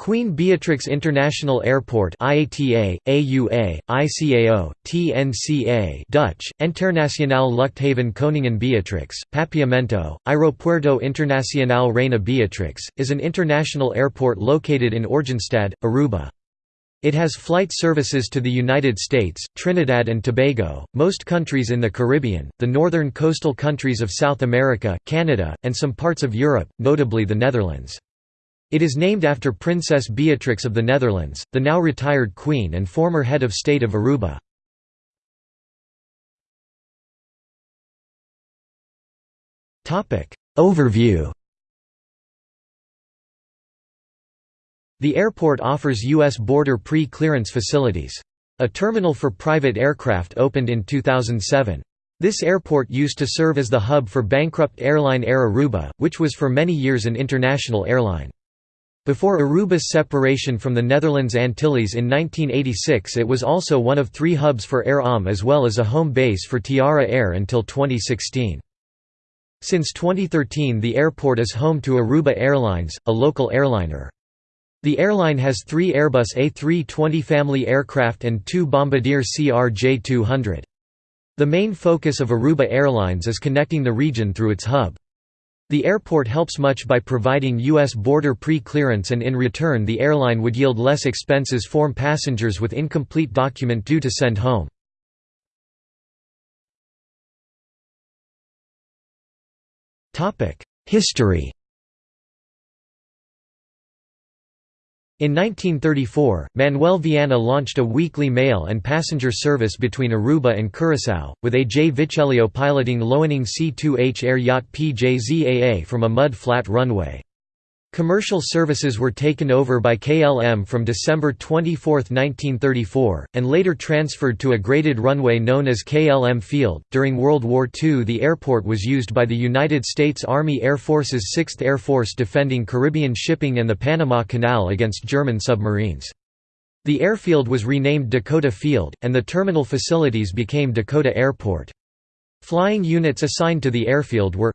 Queen Beatrix International Airport IATA, AUA, ICAO, TNCA Dutch, Internationaal Luchthaven Koningin Beatrix, Papiamento, Aeropuerto Internacional Reina Beatrix, is an international airport located in Oranjestad, Aruba. It has flight services to the United States, Trinidad and Tobago, most countries in the Caribbean, the northern coastal countries of South America, Canada, and some parts of Europe, notably the Netherlands. It is named after Princess Beatrix of the Netherlands, the now retired Queen and former head of state of Aruba. Overview The airport offers U.S. border pre-clearance facilities. A terminal for private aircraft opened in 2007. This airport used to serve as the hub for bankrupt airline Air Aruba, which was for many years an international airline. Before Aruba's separation from the Netherlands Antilles in 1986 it was also one of three hubs for Air ALM as well as a home base for Tiara Air until 2016. Since 2013 the airport is home to Aruba Airlines, a local airliner. The airline has three Airbus A320 family aircraft and two Bombardier CRJ200. The main focus of Aruba Airlines is connecting the region through its hub. The airport helps much by providing U.S. border pre-clearance and in return the airline would yield less expenses form passengers with incomplete document due to send home. History In 1934, Manuel Viana launched a weekly mail and passenger service between Aruba and Curaçao, with A. J. Viccellio piloting Loening C-2H air yacht PJZAA from a mud-flat runway. Commercial services were taken over by KLM from December 24, 1934, and later transferred to a graded runway known as KLM Field. During World War II, the airport was used by the United States Army Air Force's 6th Air Force defending Caribbean shipping and the Panama Canal against German submarines. The airfield was renamed Dakota Field, and the terminal facilities became Dakota Airport. Flying units assigned to the airfield were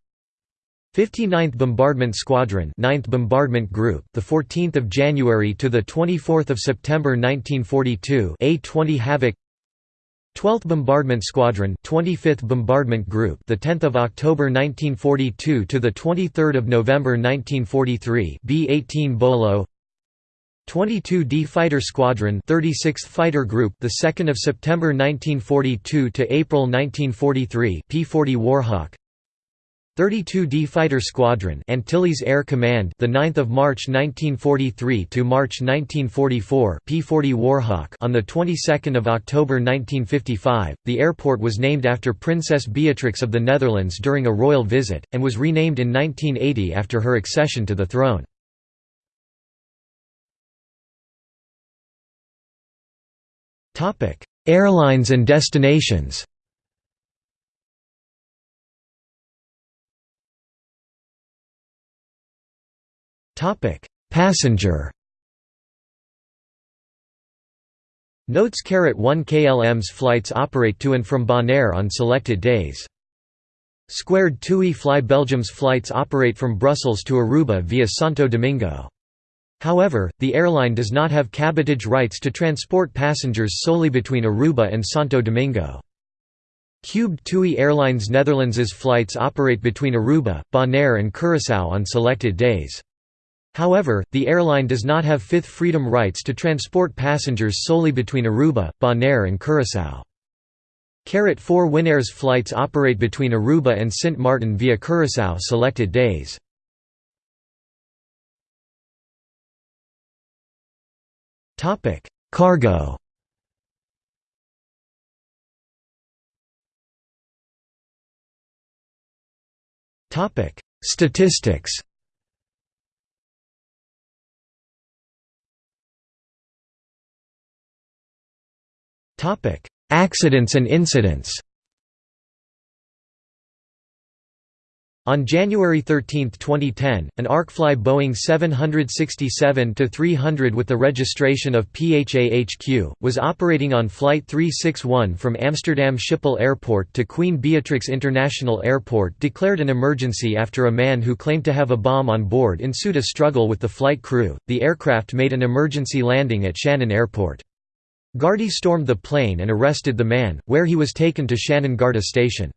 59th Bombardment Squadron 9th Bombardment Group the 14th of January to the 24th of September 1942 A20 Havoc. 12th Bombardment Squadron 25th Bombardment Group the 10th of October 1942 to the 23rd of November 1943 B18 Bolo. 22D Fighter Squadron 36th Fighter Group the 2nd of September 1942 to April 1943 P40 Warhawk 32d Fighter Squadron Antilles Air Command the 9th of March 1943 to March 1944 P40 Warhawk on the 22nd of October 1955 the airport was named after Princess Beatrix of the Netherlands during a royal visit and was renamed in 1980 after her accession to the throne. Topic Airlines and destinations Topic: Passenger. Notes Carat one KLM's flights operate to and from Bonaire on selected days. Squared TUI Fly Belgium's flights operate from Brussels to Aruba via Santo Domingo. However, the airline does not have cabotage rights to transport passengers solely between Aruba and Santo Domingo. Cubed TUI Airlines Netherlands's flights operate between Aruba, Bonaire and Curaçao on selected days. However, the airline does not have Fifth Freedom rights to transport passengers solely between Aruba, Bonaire and Curaçao. Carat 4 Winair's flights operate between Aruba and Sint Maarten via Curaçao selected days. Cargo Statistics Accidents and incidents On January 13, 2010, an ArkeFly Boeing 767-300 with the registration of PHAHQ, was operating on Flight 361 from Amsterdam Schiphol Airport to Queen Beatrix International Airport declared an emergency after a man who claimed to have a bomb on board ensued a struggle with the flight crew. The aircraft made an emergency landing at Shannon Airport. Gardaí stormed the plane and arrested the man, where he was taken to Shannon Garda Station.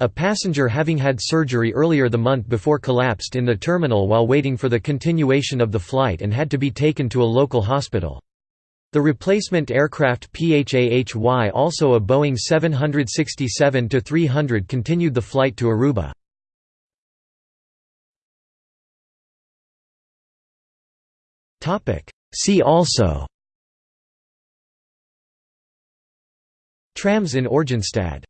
A passenger having had surgery earlier the month before collapsed in the terminal while waiting for the continuation of the flight and had to be taken to a local hospital. The replacement aircraft PHAHY also a Boeing 767-300 continued the flight to Aruba. See also Trams in Oranjestad